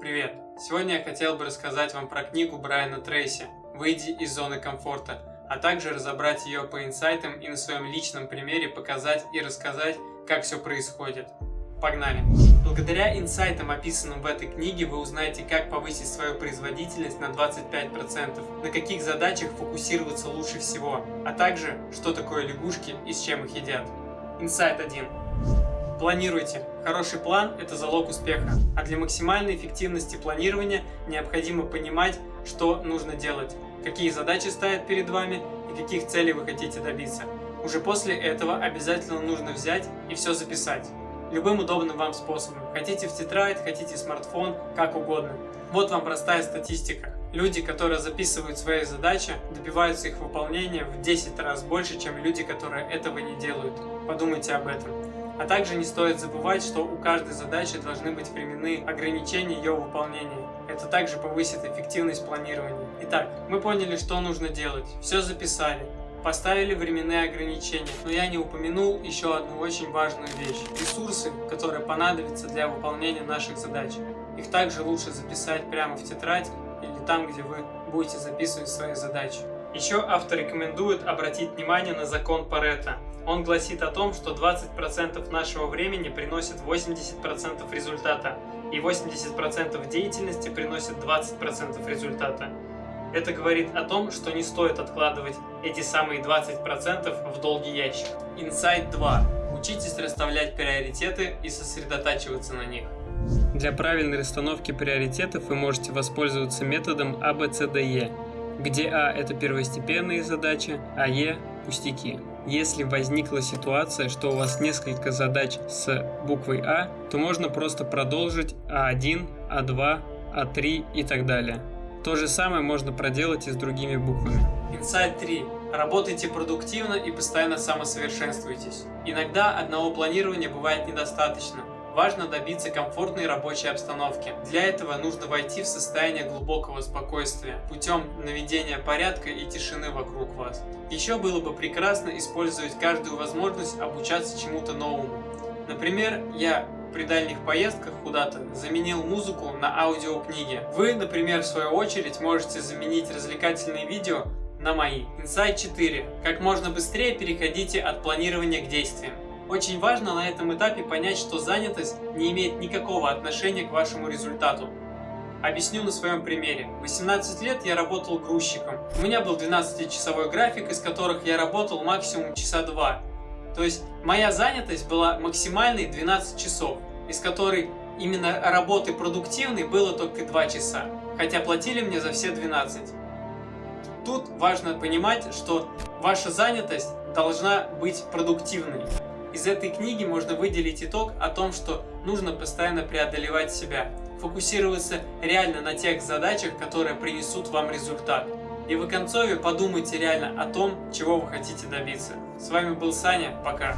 Привет! Сегодня я хотел бы рассказать вам про книгу Брайана Трейси «Выйди из зоны комфорта», а также разобрать ее по инсайтам и на своем личном примере показать и рассказать, как все происходит. Погнали! Благодаря инсайтам, описанным в этой книге, вы узнаете, как повысить свою производительность на 25%, на каких задачах фокусироваться лучше всего, а также, что такое лягушки и с чем их едят. Инсайт 1. Планируйте. Хороший план – это залог успеха. А для максимальной эффективности планирования необходимо понимать, что нужно делать, какие задачи стоят перед вами и каких целей вы хотите добиться. Уже после этого обязательно нужно взять и все записать. Любым удобным вам способом. Хотите в тетрадь, хотите смартфон, как угодно. Вот вам простая статистика. Люди, которые записывают свои задачи, добиваются их выполнения в 10 раз больше, чем люди, которые этого не делают. Подумайте об этом. А также не стоит забывать, что у каждой задачи должны быть временные ограничения ее выполнения. Это также повысит эффективность планирования. Итак, мы поняли, что нужно делать, все записали, поставили временные ограничения, но я не упомянул еще одну очень важную вещь. Ресурсы, которые понадобятся для выполнения наших задач. Их также лучше записать прямо в тетрадь или там, где вы будете записывать свои задачи. Еще автор рекомендует обратить внимание на закон Паретта. Он гласит о том, что 20% нашего времени приносит 80% результата, и 80% деятельности приносит 20% результата. Это говорит о том, что не стоит откладывать эти самые 20% в долгий ящик. Инсайт 2. Учитесь расставлять приоритеты и сосредотачиваться на них. Для правильной расстановки приоритетов вы можете воспользоваться методом ABCDE, где А – это первостепенные задачи, а Е – пустяки. Если возникла ситуация, что у вас несколько задач с буквой А, то можно просто продолжить А1, А2, А3 и так далее. То же самое можно проделать и с другими буквами. Инсайт 3. Работайте продуктивно и постоянно самосовершенствуйтесь. Иногда одного планирования бывает недостаточно. Важно добиться комфортной рабочей обстановки. Для этого нужно войти в состояние глубокого спокойствия путем наведения порядка и тишины вокруг вас. Еще было бы прекрасно использовать каждую возможность обучаться чему-то новому. Например, я при дальних поездках куда-то заменил музыку на аудиокниги. Вы, например, в свою очередь можете заменить развлекательные видео на мои. Инсайт 4. Как можно быстрее переходите от планирования к действиям. Очень важно на этом этапе понять, что занятость не имеет никакого отношения к вашему результату. Объясню на своем примере. В 18 лет я работал грузчиком. У меня был 12-часовой график, из которых я работал максимум часа 2. То есть моя занятость была максимальной 12 часов, из которой именно работы продуктивной было только 2 часа, хотя платили мне за все 12. Тут важно понимать, что ваша занятость должна быть продуктивной. Из этой книги можно выделить итог о том, что нужно постоянно преодолевать себя, фокусироваться реально на тех задачах, которые принесут вам результат. И в концове подумайте реально о том, чего вы хотите добиться. С вами был Саня, пока.